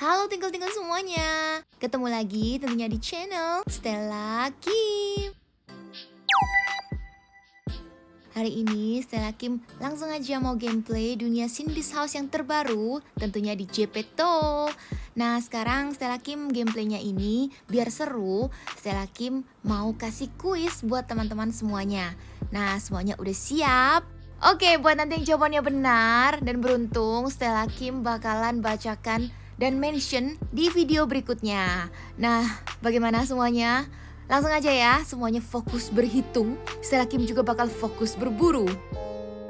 Halo tinggal-tinggal semuanya. Ketemu lagi tentunya di channel Stella Kim. Hari ini Stella Kim langsung aja mau gameplay dunia Cindy's House yang terbaru Tentunya di Jepeto Nah sekarang Stella Kim gameplaynya ini biar seru Stella Kim mau kasih kuis buat teman-teman semuanya. Nah semuanya udah siap? Oke buat nanti yang jawabannya benar dan beruntung Stella Kim bakalan bacakan dan mention di video berikutnya. Nah, bagaimana semuanya? Langsung aja ya, semuanya fokus berhitung. Setelah Kim juga bakal fokus berburu.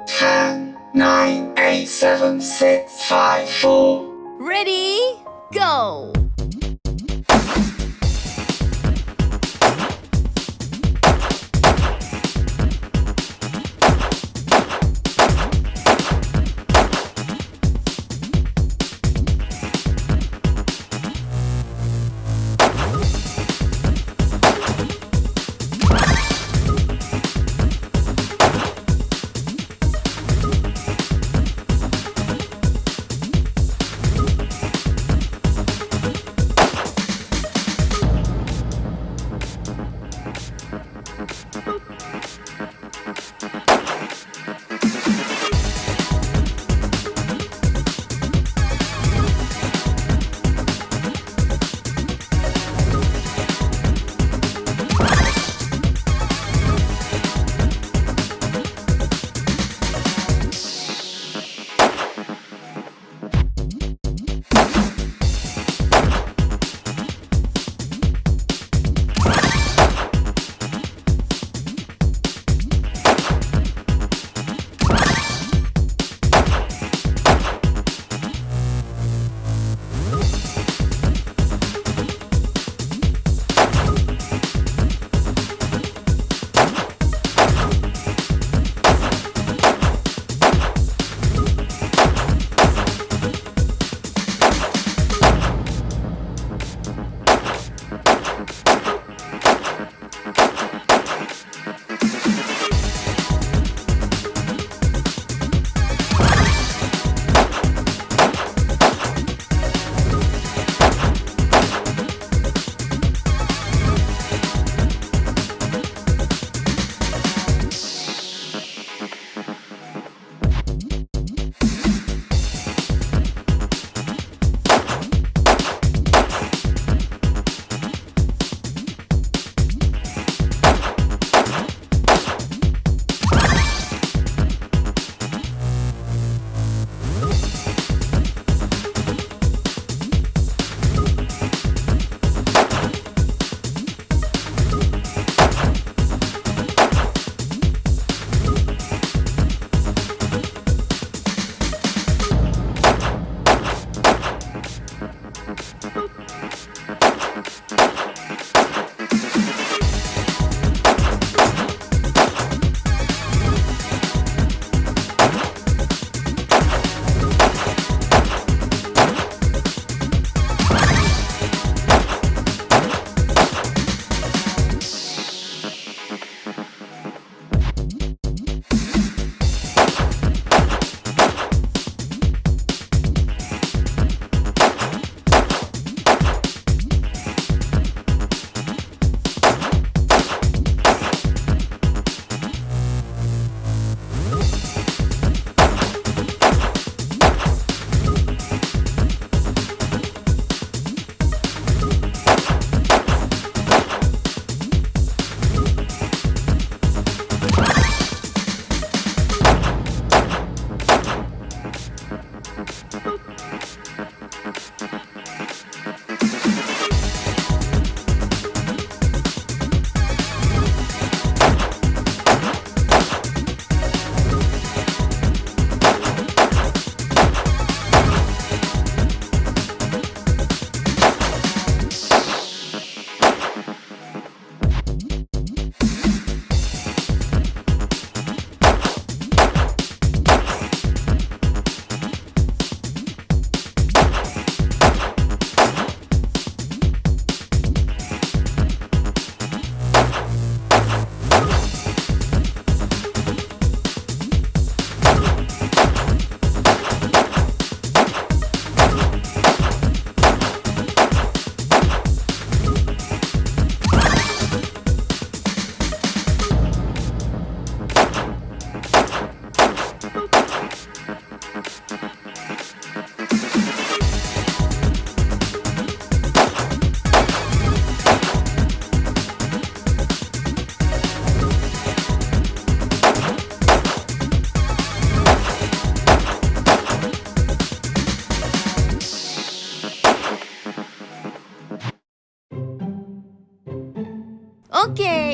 10, 9, 8, 7, 6, 5, 4. Ready? Go!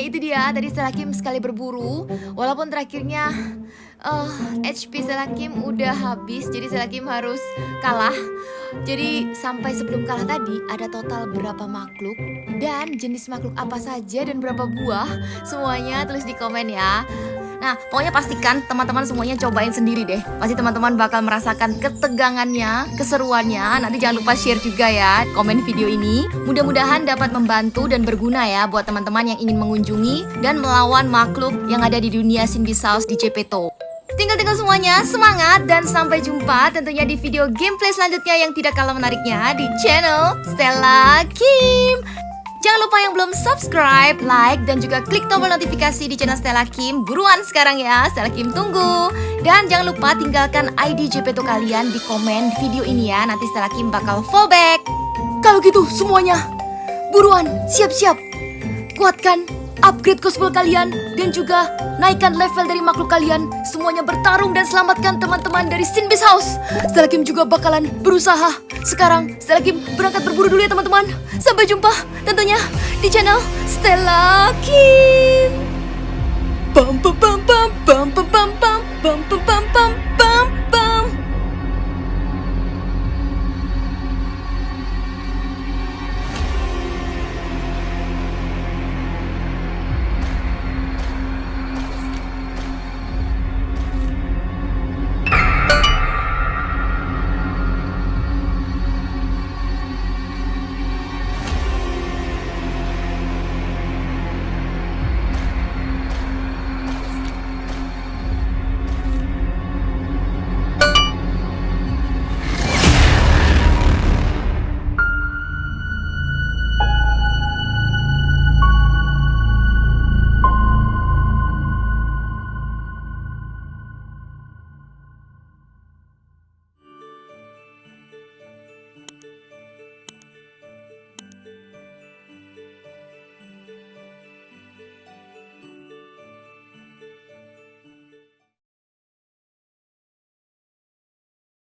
Itu dia tadi Selakim sekali berburu. Walaupun terakhirnya uh, HP Selakim udah habis, jadi Selakim harus kalah. Jadi sampai sebelum kalah tadi ada total berapa makhluk dan jenis makhluk apa saja dan berapa buah semuanya tulis di komen ya. Nah, pokoknya pastikan teman-teman semuanya cobain sendiri deh. Pasti teman-teman bakal merasakan ketegangannya, keseruannya. Nanti jangan lupa share juga ya komen video ini. Mudah-mudahan dapat membantu dan berguna ya buat teman-teman yang ingin mengunjungi dan melawan makhluk yang ada di dunia Cindy House di Cepeto. Tinggal-tinggal semuanya, semangat dan sampai jumpa tentunya di video gameplay selanjutnya yang tidak kalah menariknya di channel Stella Kim. Jangan lupa yang belum subscribe, like, dan juga klik tombol notifikasi di channel Stella Kim. Buruan sekarang ya, Stella Kim tunggu. Dan jangan lupa tinggalkan ID JPTO kalian di komen di video ini ya. Nanti Stella Kim bakal fallback. Kalau gitu semuanya, buruan, siap-siap. Kuatkan upgrade cosplay kalian dan juga naikkan level dari makhluk kalian. Semuanya bertarung dan selamatkan teman-teman dari Sinbis House. Stella juga bakalan berusaha. Sekarang Stella berangkat berburu dulu ya teman-teman. Sampai jumpa tentunya di channel Stella Kim. Pam pam pam pam pam pam pam pam pam pam pam.